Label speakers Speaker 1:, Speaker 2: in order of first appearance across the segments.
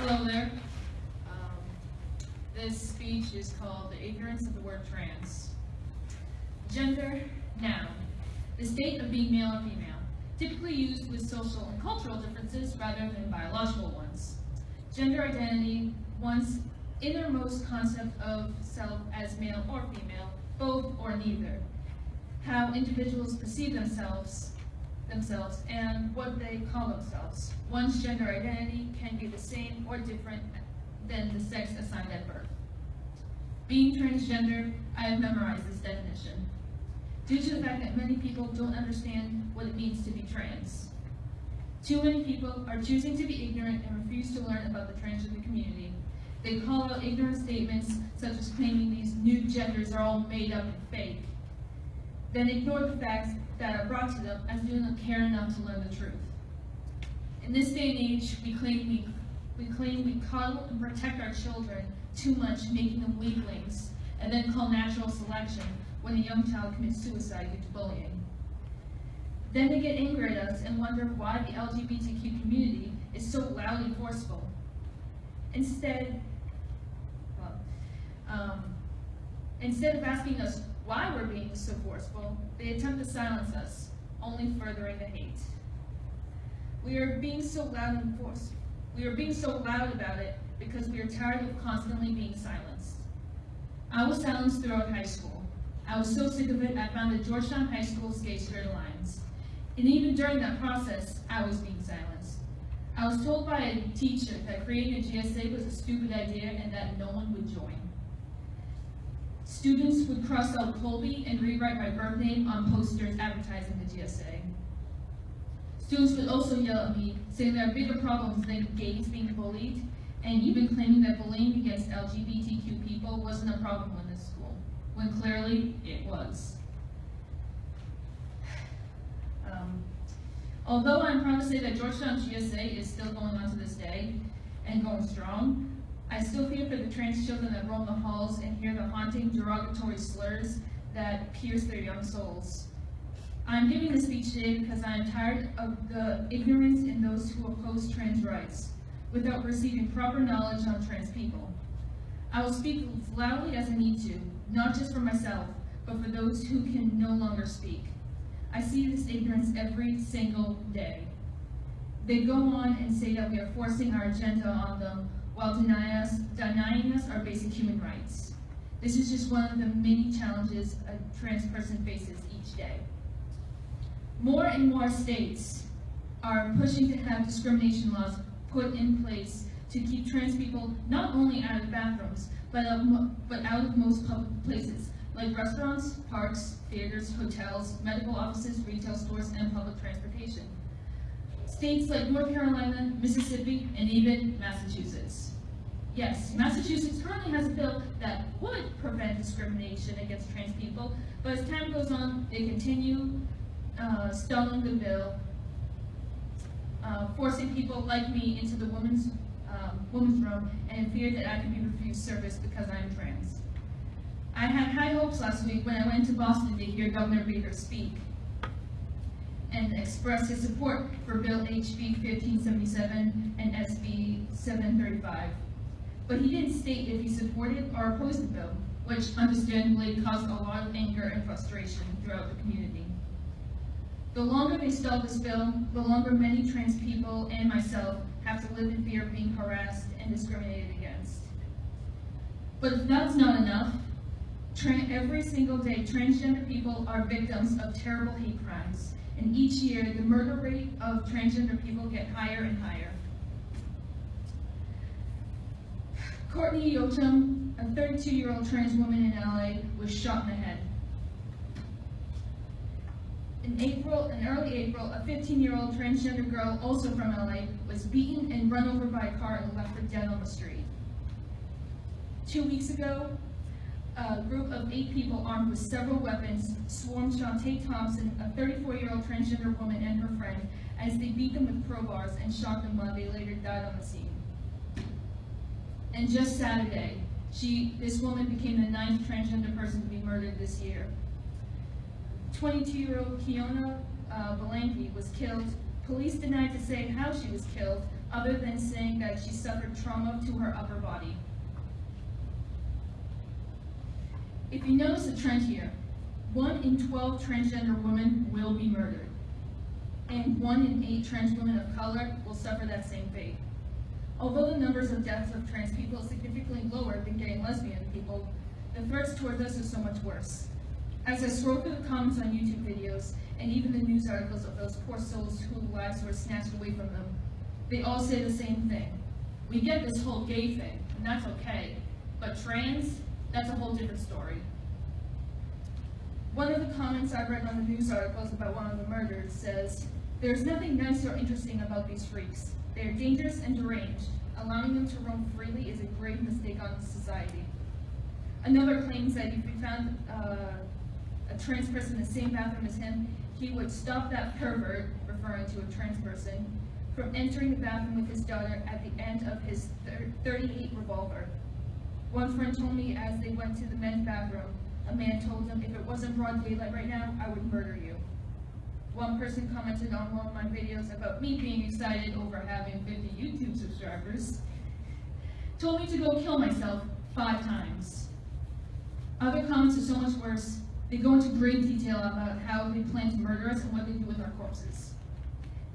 Speaker 1: Hello there. Um, This speech is called The Ignorance of the Word Trans. Gender, noun. The state of being male or female, typically used with social and cultural differences rather than biological ones. Gender identity, one's innermost concept of self as male or female, both or neither. How individuals perceive themselves, themselves and what they call themselves. One's gender identity can be the same or different than the sex assigned at birth. Being transgender, I have memorized this definition. Due to the fact that many people don't understand what it means to be trans. Too many people are choosing to be ignorant and refuse to learn about the transgender community. They call out ignorant statements such as claiming these new genders are all made up and fake then ignore the facts that are brought to them as they do not care enough to learn the truth. In this day and age, we claim we, we claim we coddle and protect our children too much, making them weaklings, and then call natural selection when a young child commits suicide due to bullying. Then they get angry at us and wonder why the LGBTQ community is so loud and forceful. Instead, well, um, instead of asking us why we're being so forceful, they attempt to silence us, only furthering the hate. We are being so loud and forced. We are being so loud about it because we are tired of constantly being silenced. I was silenced throughout high school. I was so sick of it, I founded Georgetown High School's Gay Straight Alliance. And even during that process, I was being silenced. I was told by a teacher that creating a GSA was a stupid idea and that no one would join. Students would cross out Colby and rewrite my birth name on posters advertising the GSA. Students would also yell at me, saying there are bigger problems than gays being bullied, and even claiming that bullying against LGBTQ people wasn't a problem in this school, when clearly it was. Um, although I'm proud to say that Georgetown GSA is still going on to this day and going strong, I still fear for the trans children that roam the halls and hear the haunting derogatory slurs that pierce their young souls. I'm giving this speech today because I am tired of the ignorance in those who oppose trans rights without receiving proper knowledge on trans people. I will speak as loudly as I need to, not just for myself, but for those who can no longer speak. I see this ignorance every single day. They go on and say that we are forcing our agenda on them while denying us, denying us our basic human rights. This is just one of the many challenges a trans person faces each day. More and more states are pushing to have discrimination laws put in place to keep trans people not only out of bathrooms, but, but out of most public places, like restaurants, parks, theaters, hotels, medical offices, retail stores, and public transportation. States like North Carolina, Mississippi, and even Massachusetts. Yes, Massachusetts currently has a bill that would prevent discrimination against trans people, but as time goes on, they continue uh, stalling the bill, uh, forcing people like me into the women's, um, women's room and fear that I could be refused service because I am trans. I had high hopes last week when I went to Boston to hear Governor Baker speak and express his support for Bill HB 1577 and SB 735. But he didn't state if he supported or opposed the bill, which understandably caused a lot of anger and frustration throughout the community. The longer they stall this bill, the longer many trans people and myself have to live in fear of being harassed and discriminated against. But if that's not enough, every single day transgender people are victims of terrible hate crimes and each year the murder rate of transgender people get higher and higher. Courtney Yochum, a 32-year-old trans woman in LA, was shot in the head. In April, in early April, a 15-year-old transgender girl, also from LA, was beaten and run over by a car and left for dead on the street. Two weeks ago, a group of eight people armed with several weapons swarmed Shante Thompson, a 34-year-old transgender woman and her friend, as they beat them with crowbars and shot them while they later died on the scene. And just Saturday, she, this woman became the ninth transgender person to be murdered this year. 22-year-old Kiona uh, was killed. Police denied to say how she was killed, other than saying that she suffered trauma to her upper body. If you notice a trend here, one in 12 transgender women will be murdered, and one in eight trans women of color will suffer that same fate. Although the numbers of deaths of trans people is significantly lower than gay and lesbian people, the threats towards us are so much worse. As I scroll through the comments on YouTube videos, and even the news articles of those poor souls whose lives were snatched away from them, they all say the same thing. We get this whole gay thing, and that's okay, but trans, that's a whole different story. One of the comments I read on the news articles about one of the murders says, There's nothing nice or interesting about these freaks. They are dangerous and deranged. Allowing them to roam freely is a grave mistake on society. Another claims that if we found uh, a trans person in the same bathroom as him, he would stop that pervert, referring to a trans person, from entering the bathroom with his daughter at the end of his 38 revolver. One friend told me as they went to the men's bathroom, a man told him, if it wasn't broad daylight right now, I would murder you. One person commented on one of my videos about me being excited over having 50 YouTube subscribers, told me to go kill myself five times. Other comments are so much worse. They go into great detail about how they plan to murder us and what they do with our corpses.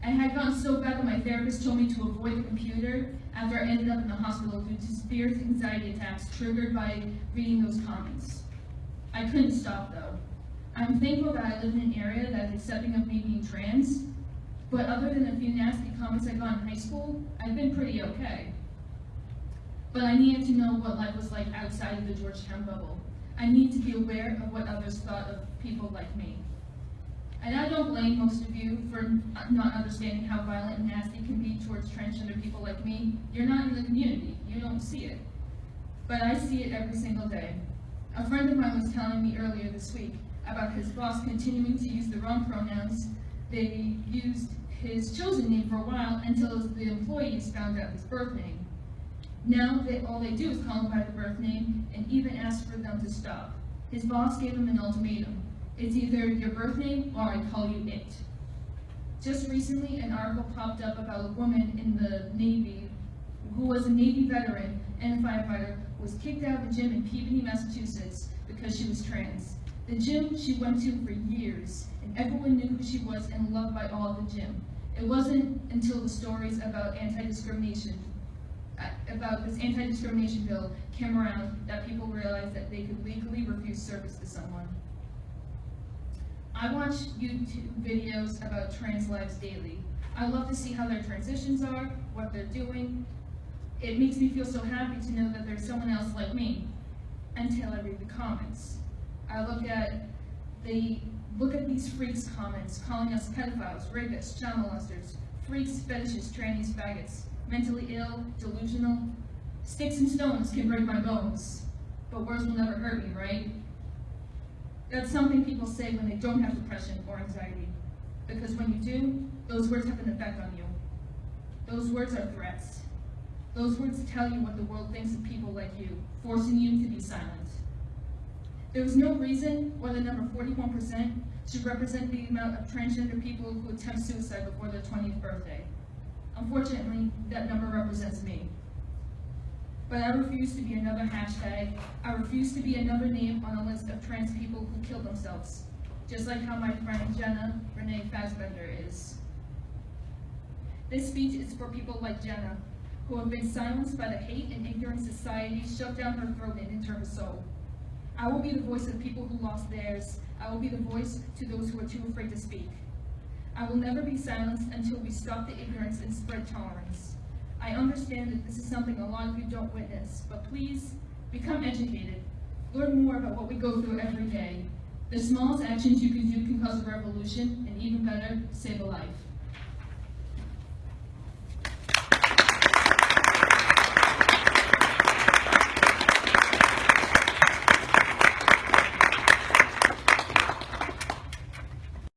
Speaker 1: I had gotten so bad that my therapist told me to avoid the computer after I ended up in the hospital due to severe anxiety attacks triggered by reading those comments. I couldn't stop though. I'm thankful that I live in an area that's accepting of me being trans, but other than a few nasty comments I got in high school, I've been pretty okay. But I needed to know what life was like outside of the Georgetown bubble. I need to be aware of what others thought of people like me. And I don't blame most of you for not understanding how violent and nasty can be towards transgender people like me. You're not in the community. You don't see it. But I see it every single day. A friend of mine was telling me earlier this week about his boss continuing to use the wrong pronouns. They used his chosen name for a while until the employees found out his birth name. Now they, all they do is call him by the birth name and even ask for them to stop. His boss gave him an ultimatum. It's either your birth name or I call you it. Just recently, an article popped up about a woman in the Navy who was a Navy veteran and a firefighter was kicked out of the gym in Peabody, Massachusetts because she was trans. The gym she went to for years, and everyone knew who she was and loved by all the gym. It wasn't until the stories about anti-discrimination uh, about this anti-discrimination bill came around that people realized that they could legally refuse service to someone. I watch YouTube videos about trans lives daily. I love to see how their transitions are, what they're doing. It makes me feel so happy to know that there's someone else like me until I read the comments. I look at the look at these freaks comments calling us pedophiles, rapists, child molesters, freaks, fetishes, trannies, faggots mentally ill, delusional. Sticks and stones can break my bones, but words will never hurt me, right? That's something people say when they don't have depression or anxiety. Because when you do, those words have an effect on you. Those words are threats. Those words tell you what the world thinks of people like you, forcing you to be silent. There is no reason why the number 41% should represent the amount of transgender people who attempt suicide before their 20th birthday. Unfortunately, that number represents me. But I refuse to be another hashtag. I refuse to be another name on a list of trans people who kill themselves, just like how my friend Jenna Renee Fassbender is. This speech is for people like Jenna, who have been silenced by the hate and ignorant society shoved down her throat and into her soul. I will be the voice of people who lost theirs. I will be the voice to those who are too afraid to speak. I will never be silenced until we stop the ignorance and spread tolerance. I understand that this is something a lot of you don't witness, but please become educated. Learn more about what we go through every day. The smallest actions you can do can cause a revolution, and even better, save a life.